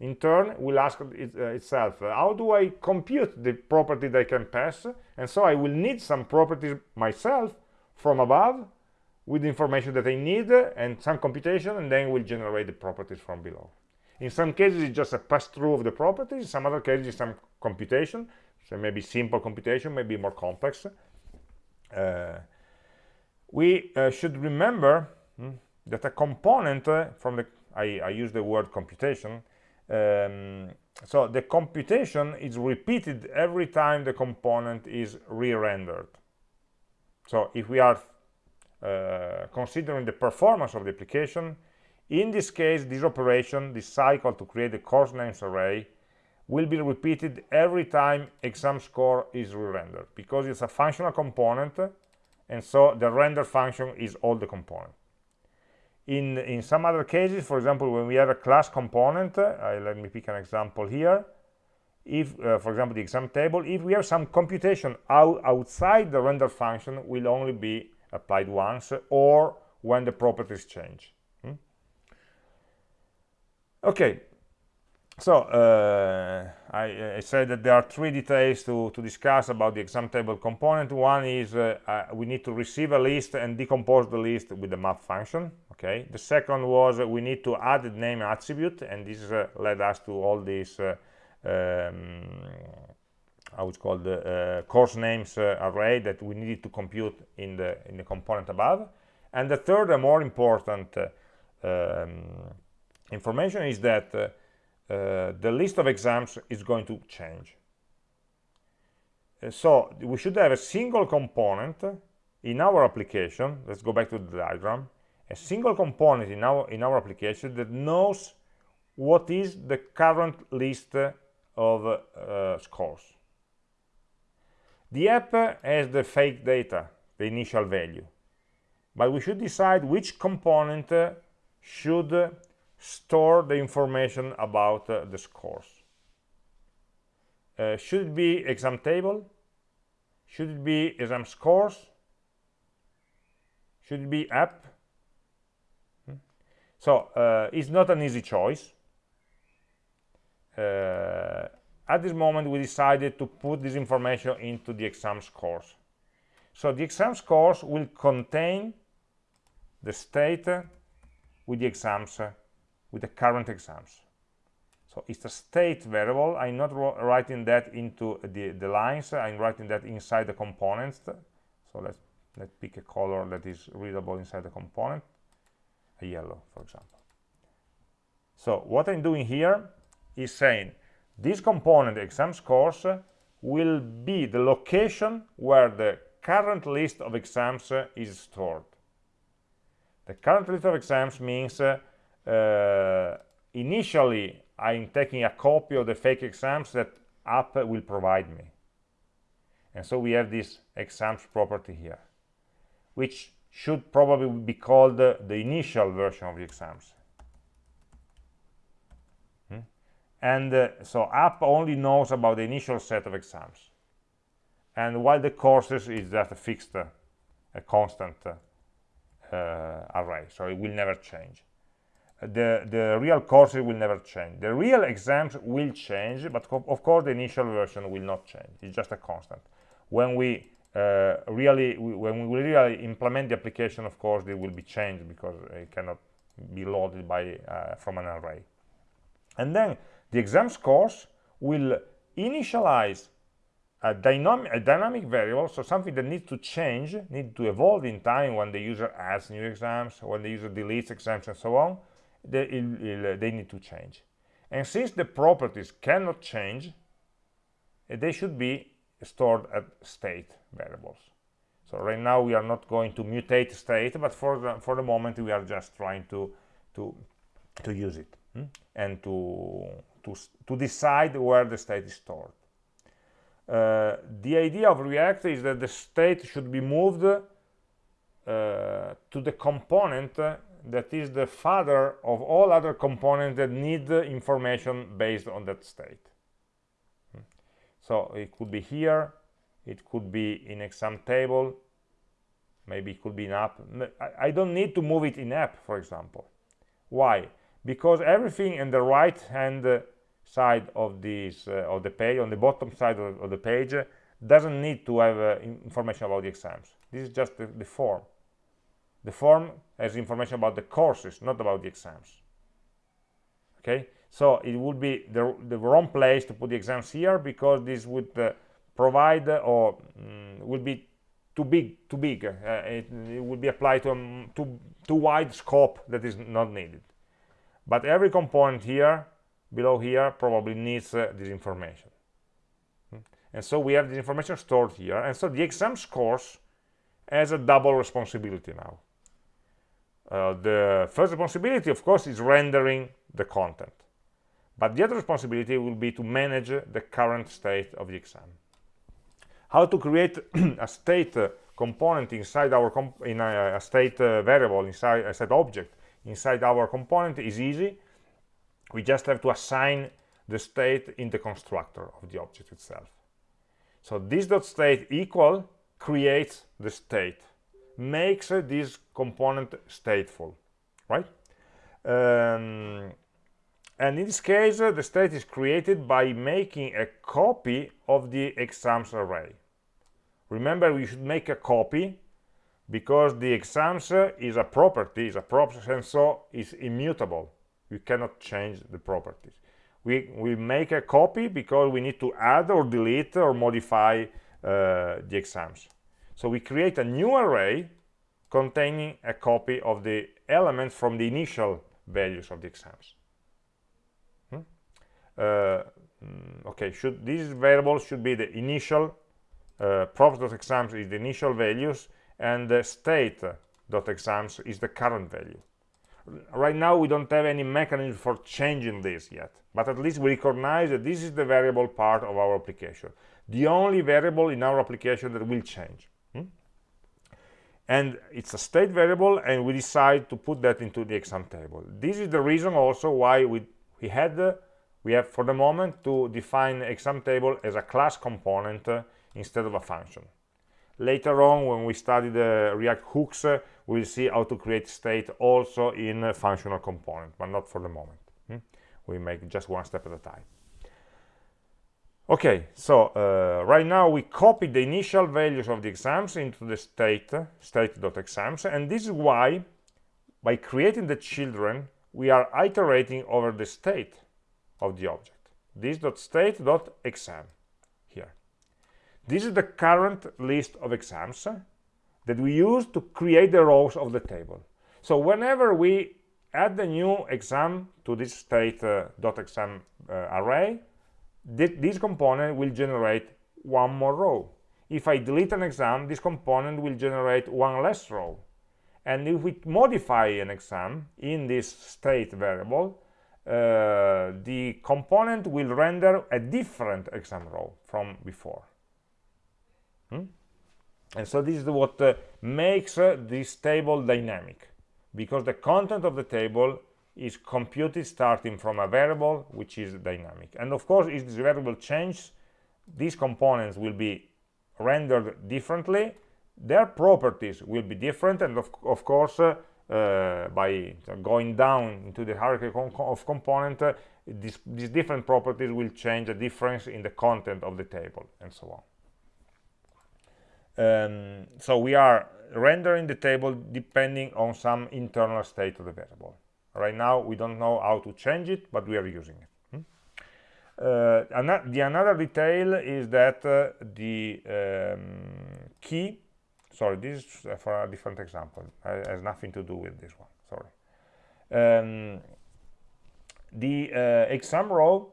in turn, will ask it, uh, itself, uh, how do I compute the property that I can pass? And so I will need some properties myself from above with the information that I need and some computation, and then will generate the properties from below. In some cases, it's just a pass-through of the properties. In some other cases, some computation so maybe simple computation maybe more complex. Uh, we uh, should remember hmm, that a component uh, from the I, I, use the word computation um, so the computation is repeated every time the component is re-rendered. So if we are uh, considering the performance of the application in this case this operation this cycle to create the course names array will be repeated every time exam score is re-rendered because it's a functional component and so the render function is all the component. In in some other cases for example when we have a class component uh, let me pick an example here. If uh, for example the exam table if we have some computation out, outside the render function will only be applied once or when the properties change. Hmm? okay so uh, I, I, said that there are three details to, to discuss about the exam table component. One is uh, uh, we need to receive a list and decompose the list with the map function. Okay. The second was we need to add the name attribute, and this uh, led us to all these uh, um, it's called the uh, course names uh, array that we needed to compute in the in the component above and the third and more important uh, um, information is that uh, the list of exams is going to change. Uh, so we should have a single component in our application. Let's go back to the diagram. A single component in our in our application that knows what is the current list of uh, scores. The app has the fake data the initial value but we should decide which component should store the information about uh, the scores. Uh, should it be exam table? Should it be exam scores? Should it be app? Hmm? so uh, it's not an easy choice. Uh, at this moment we decided to put this information into the exam scores. So the exam scores will contain the state with the exams with the current exams. So it's a state variable. I'm not writing that into the, the lines. I'm writing that inside the components so let's let's pick a color that is readable inside the component. A yellow for example. So what i'm doing here is saying this component exam scores will be the location where the current list of exams is stored. The current list of exams means uh, uh, initially I'm taking a copy of the fake exams that app will provide me. And so we have this exams property here which should probably be called the initial version of the exams. Hmm? and uh, so app only knows about the initial set of exams. And while the courses is just a fixed uh, a constant uh array so it will never change the the real courses will never change. The real exams will change but of course the initial version will not change. It's just a constant. When we uh, really when we really implement the application of course it will be changed because it cannot be loaded by uh, from an array. And then the exam scores will initialize a dynamic, a dynamic variable, so something that needs to change, need to evolve in time when the user adds new exams, when the user deletes exams and so on, they, they need to change. And since the properties cannot change, eh, they should be stored at state variables. So right now we are not going to mutate state, but for the, for the moment we are just trying to, to, to use it hmm? and to, to, to decide where the state is stored. Uh, the idea of React is that the state should be moved uh, to the component that is the father of all other components that need information based on that state. Hmm. So it could be here, it could be in exam table, maybe it could be in app. I don't need to move it in app, for example. Why? Because everything in the right hand side of this uh, of the page, on the bottom side of, of the page, doesn't need to have uh, information about the exams. This is just the, the form. The form has information about the courses, not about the exams. Okay, so it would be the, the wrong place to put the exams here because this would uh, provide uh, or mm, will be too big, too big. Uh, it, it would be applied to a um, too, too wide scope that is not needed. But every component here, below here, probably needs uh, this information. Hmm. And so we have this information stored here. And so the exam scores has a double responsibility now. Uh, the first responsibility, of course, is rendering the content. But the other responsibility will be to manage the current state of the exam. How to create a state uh, component inside our in a, a state uh, variable inside a set object inside our component is easy. We just have to assign the state in the constructor of the object itself. So this dot state equal creates the state makes this component stateful, right? Um, and in this case, the state is created by making a copy of the exams array. Remember, we should make a copy because the exams is a property, is a property, and so is immutable. We cannot change the properties. we we make a copy because we need to add or delete or modify uh, the exams so we create a new array containing a copy of the elements from the initial values of the exams hmm? uh, mm, okay should these variables should be the initial uh, props.exams is the initial values and the state.exams is the current value right now we don't have any mechanism for changing this yet but at least we recognize that this is the variable part of our application the only variable in our application that will change? And it's a state variable and we decide to put that into the exam table. This is the reason also why we we had uh, we have for the moment to define exam table as a class component uh, instead of a function. Later on when we study the react hooks uh, we'll see how to create state also in a functional component but not for the moment. Hmm? we make just one step at a time okay so uh, right now we copy the initial values of the exams into the state state.exams and this is why by creating the children we are iterating over the state of the object this dot state dot exam here. this is the current list of exams that we use to create the rows of the table. So whenever we add the new exam to this state.exam uh, uh, array, th this component will generate one more row. If I delete an exam, this component will generate one less row. And if we modify an exam in this state variable, uh, the component will render a different exam row from before. Hmm? And so this is what uh, makes uh, this table dynamic, because the content of the table is computed starting from a variable which is dynamic. And of course, if this variable changes, these components will be rendered differently, their properties will be different, and of, of course, uh, uh, by going down into the hierarchy of component, uh, this, these different properties will change the difference in the content of the table, and so on. Um, so we are rendering the table depending on some internal state of the variable right now we don't know how to change it but we are using it hmm? uh, the another detail is that uh, the um, key sorry this is for a different example it has nothing to do with this one sorry um, the uh, exam row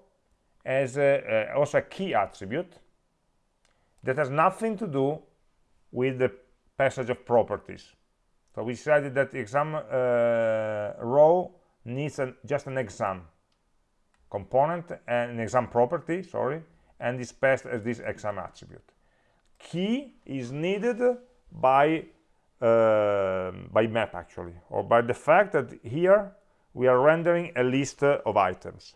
has uh, also a key attribute that has nothing to do with the passage of properties. So we decided that the exam uh, row needs an, just an exam component and an exam property, sorry, and is passed as this exam attribute. Key is needed by uh, by map actually, or by the fact that here we are rendering a list of items.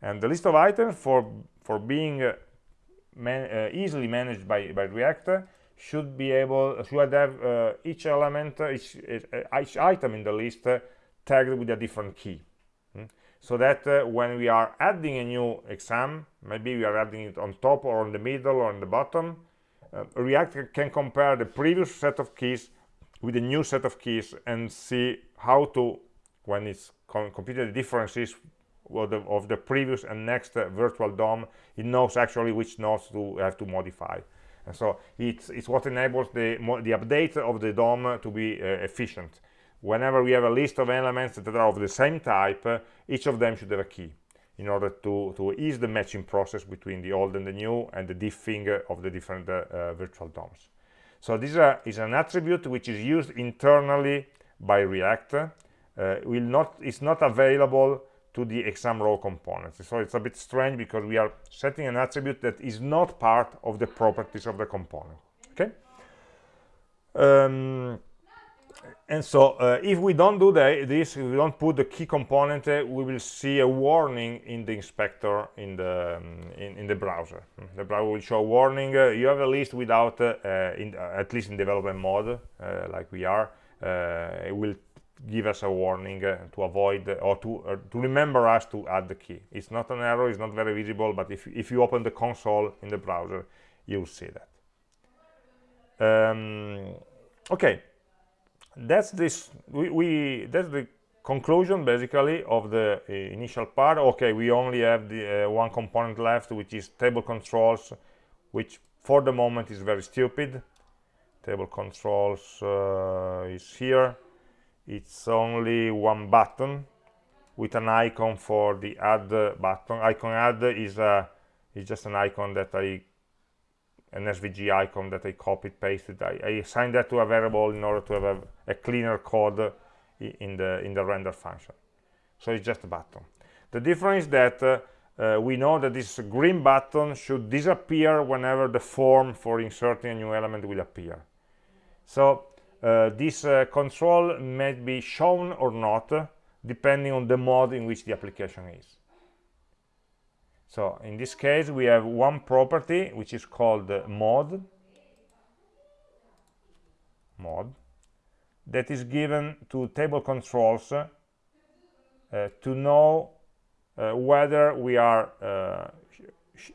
And the list of items for for being uh, man, uh, easily managed by by React should be able should have uh, each element uh, each, uh, each item in the list uh, tagged with a different key. Hmm? so that uh, when we are adding a new exam maybe we are adding it on top or on the middle or on the bottom uh, react can compare the previous set of keys with the new set of keys and see how to when it's computed the differences of the, of the previous and next virtual DOM. It knows actually which nodes to have to modify and so it's, it's what enables the, the update of the DOM to be uh, efficient. Whenever we have a list of elements that are of the same type, uh, each of them should have a key in order to, to ease the matching process between the old and the new and the diffing of the different uh, uh virtual DOMs. So this is an attribute which is used internally by React. Uh, will not, it's not available to the exam row components. So it's a bit strange because we are setting an attribute that is not part of the properties of the component. Okay. Um, and so uh, if we don't do the, this, if we don't put the key component, uh, we will see a warning in the inspector in the um, in, in, the browser. The browser will show warning. Uh, you have a list without, uh, in, uh, at least in development mode, uh, like we are. it will give us a warning uh, to avoid uh, or to uh, to remember us to add the key. It's not an error it's not very visible but if, if you open the console in the browser you'll see that. Um, okay. That's this we, we, that's the conclusion basically of the uh, initial part. Okay we only have the uh, one component left which is table controls which for the moment is very stupid. Table controls uh, is here it's only one button with an icon for the add button. Icon add is a is just an icon that I an SVG icon that I copied pasted. I, I assigned that to a variable in order to have a, a cleaner code in the in the render function. So it's just a button. The difference is that uh, uh, we know that this green button should disappear whenever the form for inserting a new element will appear. So uh, this uh, control may be shown or not depending on the mode in which the application is. So in this case we have one property which is called mode. Mode. That is given to table controls uh, to know uh, whether we are uh,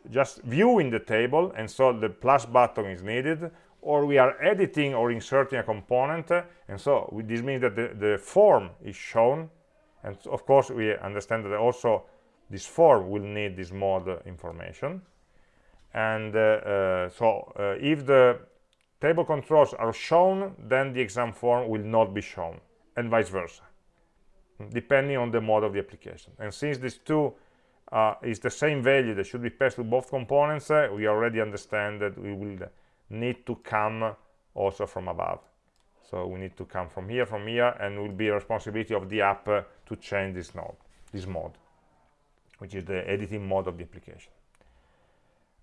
just viewing the table and so the plus button is needed or we are editing or inserting a component and so this means that the, the form is shown and of course we understand that also this form will need this mode information. And uh, uh, so uh, if the table controls are shown then the exam form will not be shown and vice versa depending on the mode of the application. And since these two uh, is the same value that should be passed to both components we already understand that we will need to come also from above. So we need to come from here from here and will be responsibility of the app uh, to change this node this mode which is the editing mode of the application.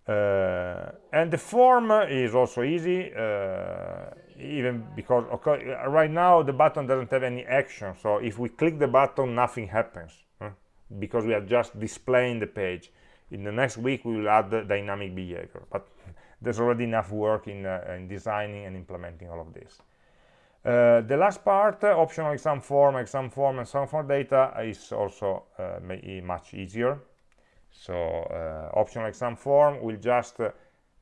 Uh, and the form is also easy uh, even because okay, right now the button doesn't have any action. So if we click the button nothing happens huh? because we are just displaying the page. In the next week we will add the dynamic behavior. But there's already enough work in, uh, in designing and implementing all of this uh, the last part, uh, optional exam form, exam form, and exam form data is also uh, much easier. So uh, optional exam form will just uh,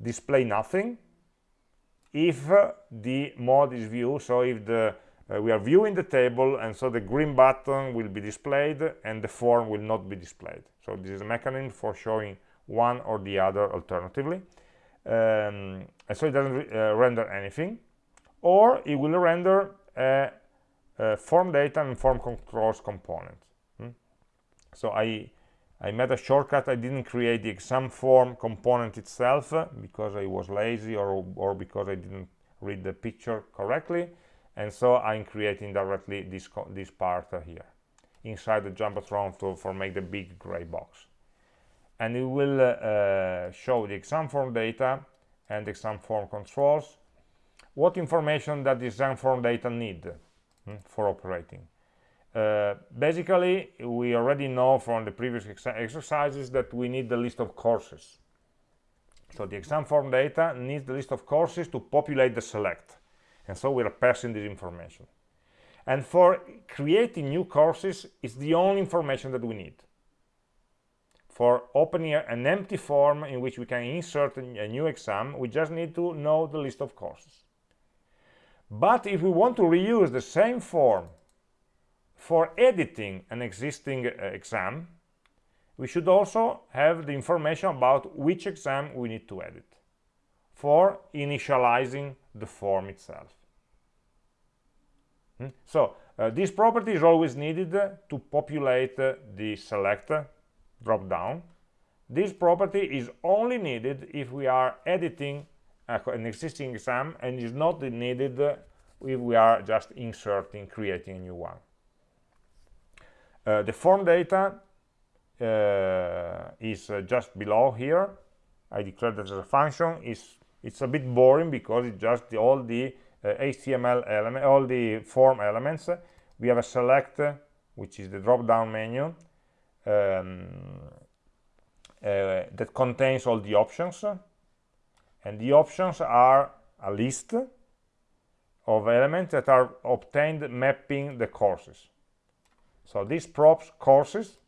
display nothing if the mode is view. So if the we are viewing the table, and so the green button will be displayed, and the form will not be displayed. So this is a mechanism for showing one or the other alternatively. Um, so it doesn't render anything or it will render a, a form data and form controls component. Hmm? So I, I made a shortcut. I didn't create the exam form component itself because I was lazy or, or because I didn't read the picture correctly. And so I'm creating directly this, this part here inside the Jumbotron to, for make the big gray box. And it will uh, uh, show the exam form data and exam form controls what information does this exam form data need hmm, for operating? Uh, basically, we already know from the previous ex exercises that we need the list of courses. So the exam form data needs the list of courses to populate the select. And so we are passing this information. And for creating new courses, it's the only information that we need. For opening an empty form in which we can insert a new exam, we just need to know the list of courses. But if we want to reuse the same form for editing an existing uh, exam, we should also have the information about which exam we need to edit for initializing the form itself. Hmm? So uh, this property is always needed to populate uh, the select drop down. This property is only needed if we are editing an existing exam and is not needed if we are just inserting, creating a new one. Uh, the form data uh, is uh, just below here. I declared that as a function. It's, it's a bit boring because it's just the, all the HTML uh, element, all the form elements. We have a select, which is the drop-down menu, um, uh, that contains all the options. And the options are a list of elements that are obtained mapping the courses. So this props courses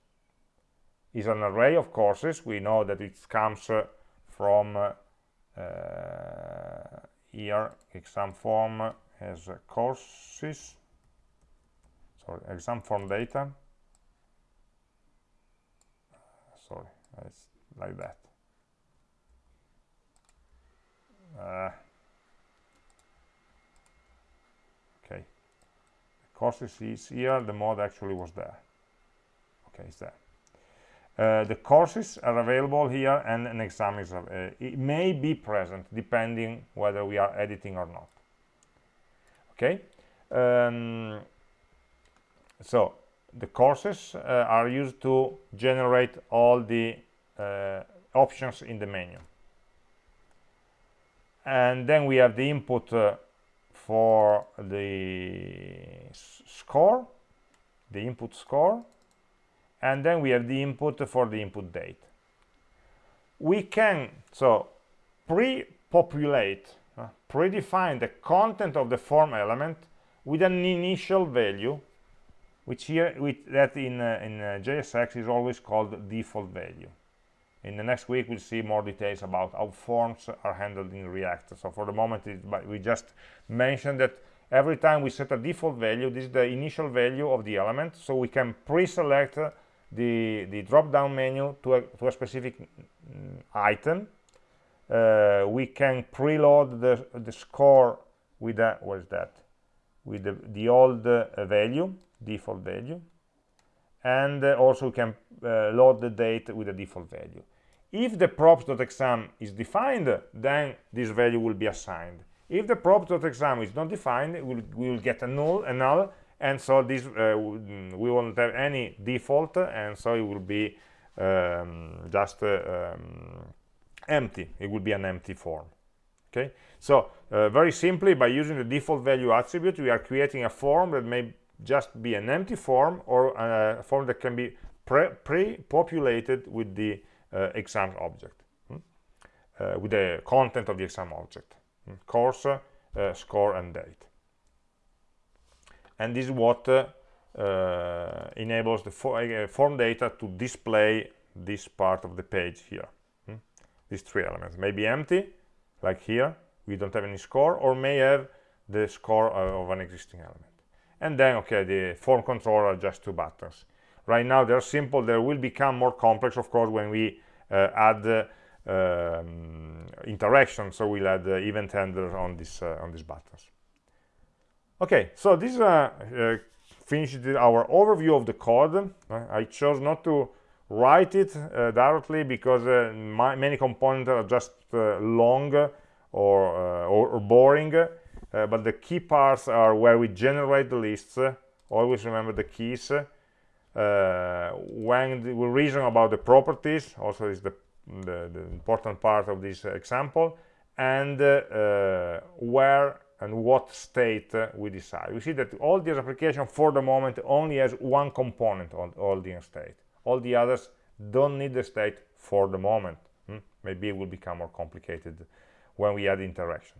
is an array of courses. We know that it comes uh, from uh, here exam form uh, courses. Sorry exam form data sorry. It's like that. Uh, okay. The courses is here the mod actually was there. Okay it's there. Uh, the courses are available here and an exam is uh, it may be present depending whether we are editing or not. Okay? Um, so the courses uh, are used to generate all the uh, options in the menu. And then we have the input uh, for the score the input score and then we have the input for the input date. We can so pre-populate uh, predefine the content of the form element with an initial value which here with that in uh, in uh, JSX is always called default value. In the next week we'll see more details about how forms are handled in React. So for the moment it, we just mentioned that every time we set a default value this is the initial value of the element. So we can pre-select the the drop down menu to a, to a specific mm, item. Uh, we can preload the the score with that what is that? With the, the old uh, value default value. And uh, also we can uh, load the date with the default value. If the props.exam is defined then this value will be assigned. If the props.exam is not defined we'll, we will get a null a null and so this uh, we won't have any default and so it will be um, just uh, um, empty. It will be an empty form. Okay? So uh, very simply by using the default value attribute we are creating a form that may just be an empty form or a form that can be pre-populated with the uh, exam object hmm? uh, with the content of the exam object hmm? course uh, score and date and this is what uh, uh, enables the for, uh, form data to display this part of the page here hmm? these three elements may be empty like here we don't have any score or may have the score of an existing element and then okay the form controller just two buttons. Right now they're simple. They will become more complex of course when we uh, add uh, um, interaction. So we'll add uh, event handlers on this uh, on these buttons. Okay so this uh, uh, finished our overview of the code. I chose not to write it directly because my, many components are just long or, or, or boring uh, but the key parts are where we generate the lists. Always remember the keys. Uh, when we reason about the properties also is the, the, the important part of this example and uh, where and what state uh, we decide. We see that all these application for the moment only has one component on all the state. All the others don't need the state for the moment. Hmm? maybe it will become more complicated when we add interaction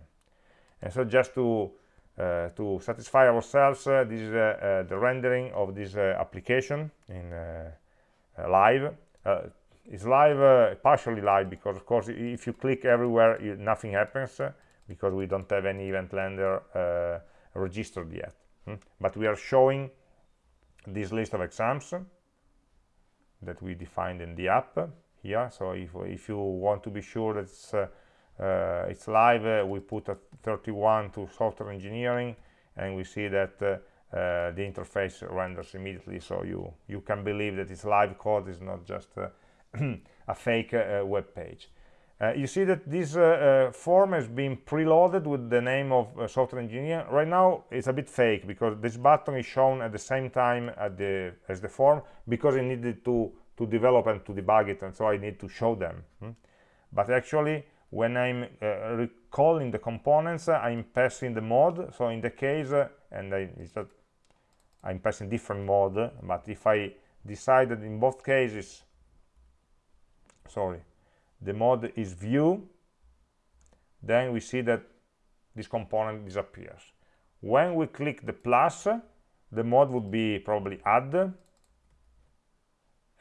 and so just to uh, to satisfy ourselves uh, this is uh, the rendering of this application in live. It's live partially live because of course if you click everywhere you, nothing happens because we don't have any event handler registered yet. Hmm? but we are showing this list of exams that we defined in the app here. So if, if you want to be sure that uh, it's live uh, we put a 31 to software engineering and we see that uh, uh, the interface renders immediately. So you you can believe that it's live code is not just a fake web page. Uh, you see that this uh, uh, form has been preloaded with the name of software engineer. Right now it's a bit fake because this button is shown at the same time at the, as the form because I needed to to develop and to debug it and so I need to show them. Hmm? but actually when I'm uh, recalling the components uh, I'm passing the mode. So in the case uh, and I, I'm passing different mode but if I decided in both cases sorry the mode is view then we see that this component disappears. When we click the plus the mode would be probably add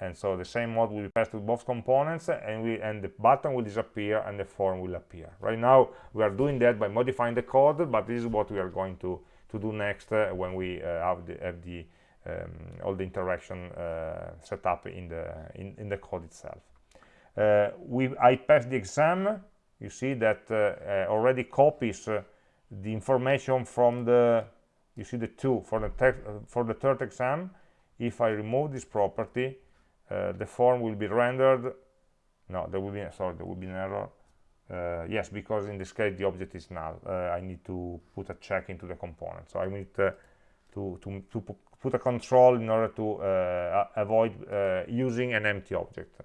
and so the same mode will be passed to both components and we and the button will disappear and the form will appear right now we are doing that by modifying the code but this is what we are going to to do next uh, when we uh, have the, have the um, all the interaction uh, set up in the in, in the code itself. Uh, we I passed the exam. You see that uh, already copies the information from the you see the two for the for the third exam. If I remove this property, the form will be rendered. No, there will be sorry, there will be an error. Uh, yes because in this case the object is null uh, I need to put a check into the component so I need uh, to, to, to, put a control in order to uh, avoid uh, using an empty object.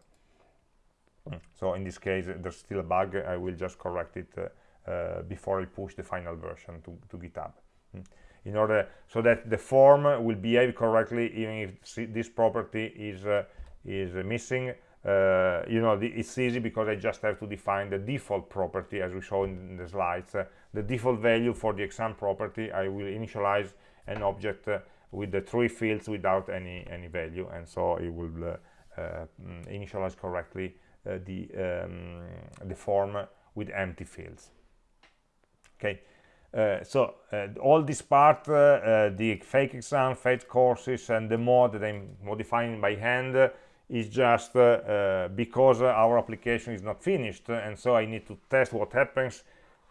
Mm. So in this case, there's still a bug. I will just correct it uh, before I push the final version to, to GitHub. Mm. In order so that the form will behave correctly, even if this property is is missing. Uh, you know the, it's easy because I just have to define the default property as we saw in the slides. Uh, the default value for the exam property I will initialize an object uh, with the three fields without any any value. And so it will uh, uh, initialize correctly uh, the um, the form with empty fields. Okay. Uh, so uh, all this part the fake exam fake courses and the mode that i'm modifying by hand is just because our application is not finished and so i need to test what happens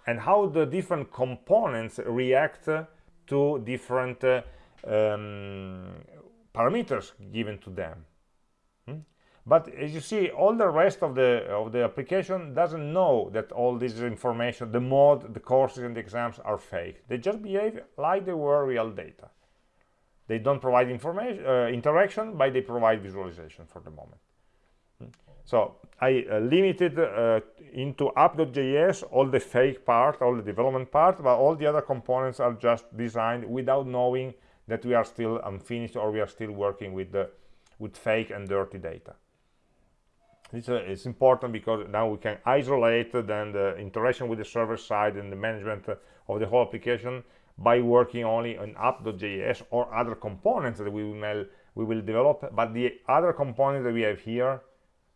and how the different components react to different um, parameters given to them. Hmm? but as you see all the rest of the of the application doesn't know that all this information the mode the courses and the exams are fake. They just behave like they were real data they don't provide information uh, interaction but they provide visualization for the moment hmm? so I uh, limited uh, into app.js all the fake part all the development part but all the other components are just designed without knowing that we are still unfinished or we are still working with the with fake and dirty data it's, uh, it's important because now we can isolate then the interaction with the server side and the management of the whole application by working only on app.js or other components that we will we will develop but the other components that we have here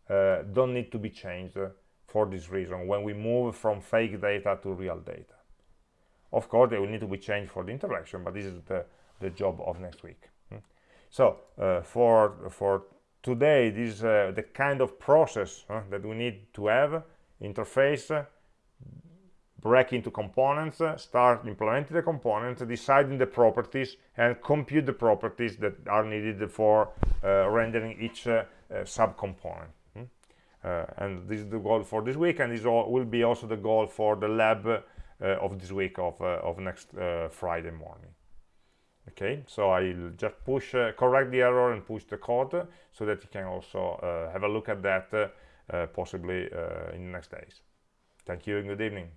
uh, don't need to be changed for this reason. When we move from fake data to real data. Of course they will need to be changed for the interaction but this is the the job of next week. Hmm. so uh, for for today this is uh, the kind of process that we need to have interface break into components uh, start implementing the components deciding the properties and compute the properties that are needed for uh, rendering each subcomponent. Hmm. and this is the goal for this week and this all will be also the goal for the lab of this week of, of next Friday morning. Okay so i'll just push uh, correct the error and push the code so that you can also uh, have a look at that uh, possibly uh, in the next days. Thank you and good evening